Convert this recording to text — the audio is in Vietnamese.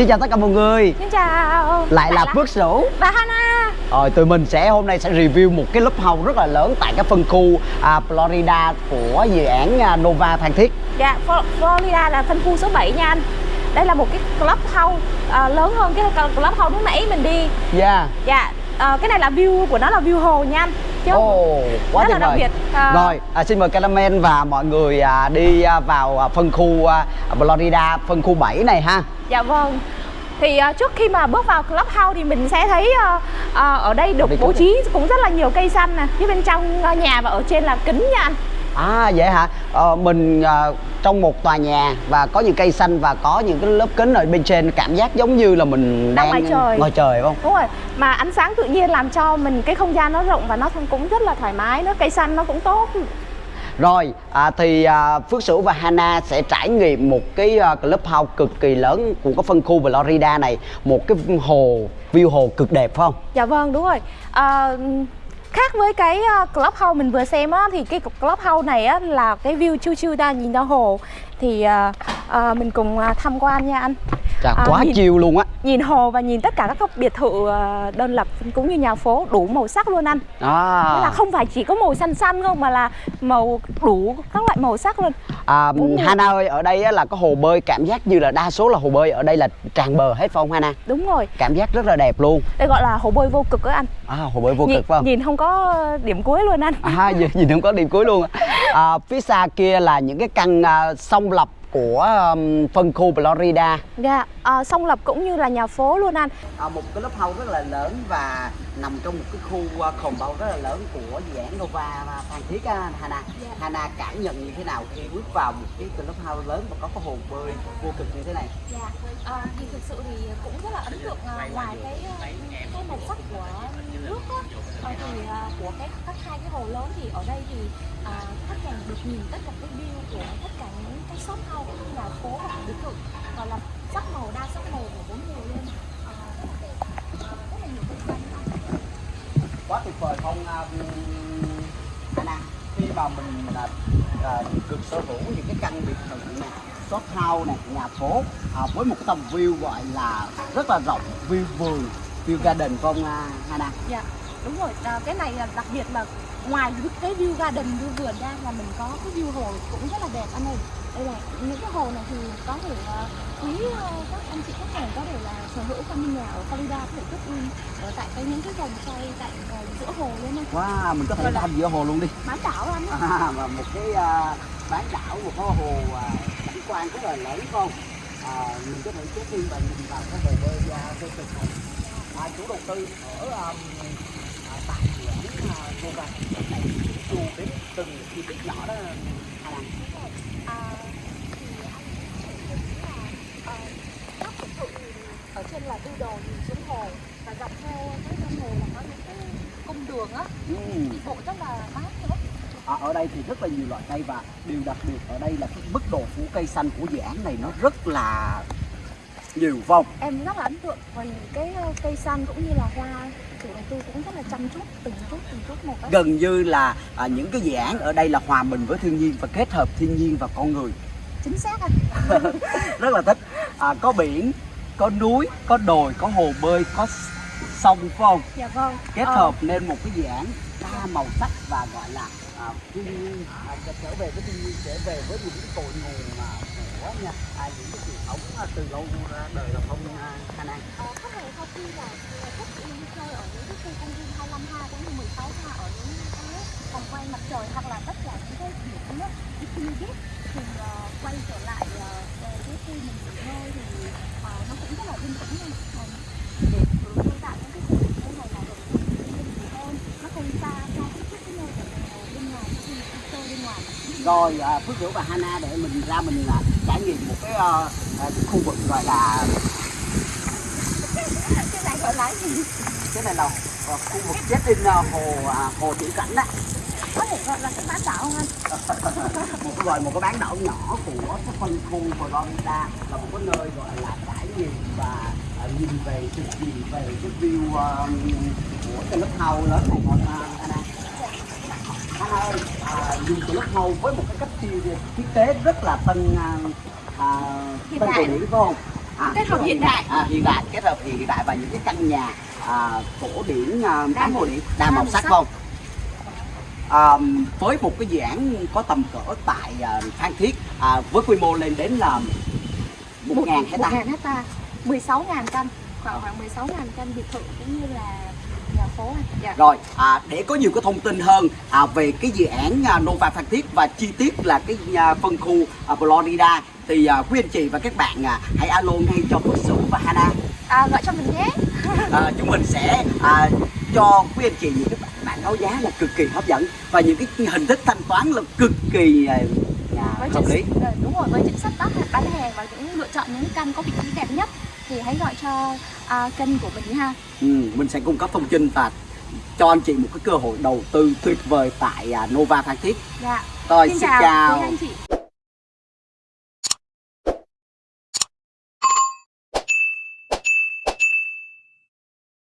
Xin chào tất cả mọi người. Xin chào. Lại là Phước Sửu Và Hana. Rồi tụi mình sẽ hôm nay sẽ review một cái lớp house rất là lớn Tại cái phân khu à, Florida của dự án à, Nova Phan Thiết. Dạ, Florida là phân khu số 7 nha anh. Đây là một cái clubhouse à, lớn hơn cái clubhouse lúc nãy mình đi. Yeah Dạ, à, cái này là view của nó là view hồ nha anh Chứ oh, quá rất là đặc biệt. À... Rồi, à, xin mời Caramel và mọi người à, đi à, vào à, phân khu à, Florida, phân khu 7 này ha. Dạ vâng. Thì uh, trước khi mà bước vào clubhouse thì mình sẽ thấy uh, uh, ở đây được bố trí cũng rất là nhiều cây xanh nè. Phía bên trong uh, nhà và ở trên là kính nha anh À vậy hả? Ờ, mình uh, trong một tòa nhà và có những cây xanh và có những cái lớp kính ở bên trên cảm giác giống như là mình đang, đang ngoài trời. ngoài trời không? Đúng rồi. Mà ánh sáng tự nhiên làm cho mình cái không gian nó rộng và nó cũng rất là thoải mái nữa, cây xanh nó cũng tốt. Rồi, à, thì à, Phước Sửu và Hana sẽ trải nghiệm một cái uh, clubhouse cực kỳ lớn của cái phân khu Florida này Một cái hồ, view hồ cực đẹp phải không? Dạ vâng, đúng rồi à, Khác với cái ờ, clubhouse mình vừa xem á Thì cái clubhouse này á là cái view chiu chiu ta nhìn ra hồ. Thì uh, uh, mình cùng tham quan nha anh. Chà, à, quá nhìn, chiều luôn á. Nhìn hồ và nhìn tất cả các biệt thự đơn lập cũng như nhà phố đủ màu sắc luôn anh. À. Thế là không phải chỉ có màu xanh xanh không mà là màu đủ các loại màu sắc luôn. À, Hana ơi, ở đây á, là có hồ bơi cảm giác như là đa số là hồ bơi ở đây là tràn bờ hết phải không Hana? Đúng rồi. Cảm giác rất là đẹp luôn. Đây gọi là hồ bơi vô cực á anh. À, hồ bơi vô nhìn, cực phải không? Nhìn không có điểm cuối luôn anh. À, nhìn không có điểm cuối luôn à, Phía xa kia là những cái căn uh, sông lập của um, phân khu Florida. Dạ, à, sông Lập cũng như là nhà phố luôn anh. À, một cái lớp house rất là lớn và nằm trong một cái khu uh, khổng bao rất là lớn của dự án Nova Phan Thiết á, Hana. Dạ. Hana cảm nhận như thế nào khi bước vào một cái lớp house lớn và có cái hồ bơi vô cực như thế này? Dạ, à, thì thực sự thì cũng rất là ấn tượng à, ngoài cái cái màu sắc của nước á, à, thì à, của cái các hai cái hồ lớn thì ở đây thì à, khách hàng được nhìn tất cả cái view của tất cả những cái shop house cũng như là phố và biệt thự gọi là sắc màu đa sắc màu của bốn mùa luôn. À, rất là nhiều cây xanh quá tuyệt vời không Anna khi mà mình là à, được sở hữu những cái căn biệt thự này shop house này nhà phố à, với một cái tầm view gọi là rất là rộng view vườn view garden không Hana? Dạ đúng rồi. À, cái này là đặc biệt là ngoài cái view garden view vườn ra là mình có cái view hồ cũng rất là đẹp anh ơi đây là những cái hồ này thì có thể uh, quý uh, các anh chị khách hàng có thể là sở hữu căn nhà ở Florida có thể check in ở tại cái những cái vòng xoay tại uh, giữa hồ luôn anh. Wow, mình có thể làm giữa hồ luôn đi. Bán đảo anh. À, và một cái uh, bán đảo một cái hồ uh, cảnh quan rất là lớn không? À, mình có thể check in và nhìn vào cái hồ bơi uh, vô cực này. À, chủ đầu tư ở um, tại dự án uh, Nova này chu đến từng chi tiết nhỏ đó Hà Lan. À, thì anh có thể là à, các biệt thự ở trên là tư đồ nhìn xuống hồ và dọc theo cái hồ là có những cái cung đường á. Ừ. đi bộ rất là mát nữa à, ở đây thì rất là nhiều loại cây và điều đặc biệt ở đây là cái mức độ phủ cây xanh của dự án này nó rất là nhiều vòng. Em rất là ấn tượng vì cái cây xanh cũng như là hoa chủ đầu tư cũng rất là chăm chút từng chút từng chút một ấy. gần như là à, những cái dự án ở đây là hòa mình với thiên nhiên và kết hợp thiên nhiên và con người. Chính xác anh. Rất là thích. À, có biển có núi có đồi có hồ bơi có sông phải không? Dạ vâng. Kết ờ. hợp nên một cái dự án đa màu sắc và gọi là à, thiên nhiên. À, trở về với thiên nhiên trở về với những cái cội nguồn mà của nha. À, những cái truyền thống à, từ lâu ra đời là không à, Hà Nam ờ, có thể sau khi là thích đi chơi ở những cái khu công viên 25 ha cũng như 16 ha ở những cái vòng quay mặt trời hoặc là tất cả những cái điểm đi biết thì uh, quay trở lại uh, cái khi mình nghỉ ngơi thì uh, nó cũng rất là yên tĩnh nha để tôi tạo những cái sự như này là được hơn nó không xa cho cái cái nơi ở bên ngoài khi mình đi chơi bên ngoài rồi à, Phước Hữu và Hana để mình ra mình à, trải nghiệm một cái uh, uh, khu vực gọi là cái này gọi là gì? Cái này là uh, khu vực check in uh, hồ uh, hồ thủy cảnh đó có gọi là cái bán đảo không anh? Một cái gọi một cái bán đảo nhỏ của cái phân khu Florida là một cái nơi gọi là trải nghiệm và uh, nhìn về trực nhìn về cái view uh, của cái lớp house lớn này Anna ơi à, nhìn cái lớp house với một cái cách thiết kế rất là tân uh, uh, tân cổ điển phải không? À, Kết hợp hiện đại. à, hiện đại kết hợp hiện đại và những cái căn nhà à, cổ điển à, Đa cổ điển đa màu sắc không? À, với một cái dự án có tầm cỡ tại à, Phan Thiết à, với quy mô lên đến là một ngàn hecta. 1.000 hecta 16 ngàn căn khoảng khoảng 16 ngàn căn biệt thự cũng như là phố dạ. Rồi, à, để có nhiều cái thông tin hơn à, về cái dự án à, Nova Phan Thiết và chi tiết là cái à, phân khu à, Florida thì à, quý anh chị và các bạn à, hãy alo ngay cho Phước Sửu và Hana. à, gọi cho mình nhé À, chúng mình sẽ à, cho quý anh chị những cái bản báo giá là cực kỳ hấp dẫn và những cái hình thức thanh toán là cực kỳ à, với hợp lý. chính, đúng rồi với chính sách bán hàng và những lựa chọn những căn có vị trí đẹp nhất thì hãy gọi cho à, kênh của mình ha Ừ, mình sẽ cung cấp thông tin và cho anh chị một cái cơ hội đầu tư tuyệt vời tại à, Nova Phan Thiết. dạ Rồi, xin xin chào chào. anh chị